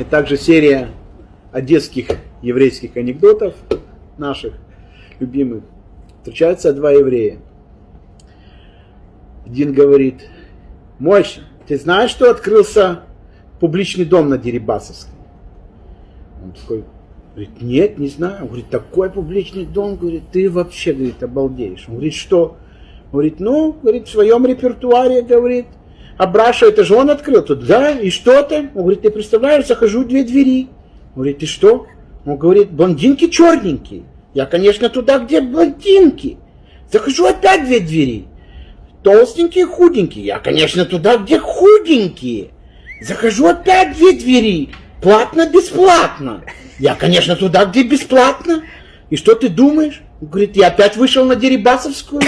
И также серия одесских еврейских анекдотов наших любимых. Встречаются два еврея. Один говорит, Мойша, ты знаешь, что открылся публичный дом на Дерибасовской? Он такой, говорит, нет, не знаю. Он говорит, такой публичный дом, говорит, ты вообще, говорит, обалдеешь. Он говорит, что? Он говорит, ну, говорит, в своем репертуаре, говорит, а это же он открыл. Тут, да, и что ты? Он говорит, ты представляешь, захожу две двери. Он говорит, ты что? Он говорит, блондинки черненькие. Я, конечно, туда, где блондинки. Захожу опять две двери. Толстенькие, худенькие. Я, конечно, туда, где худенькие. Захожу опять две двери. Платно-бесплатно. Я, конечно, туда, где бесплатно. И что ты думаешь? Он говорит, я опять вышел на Дерибасовскую.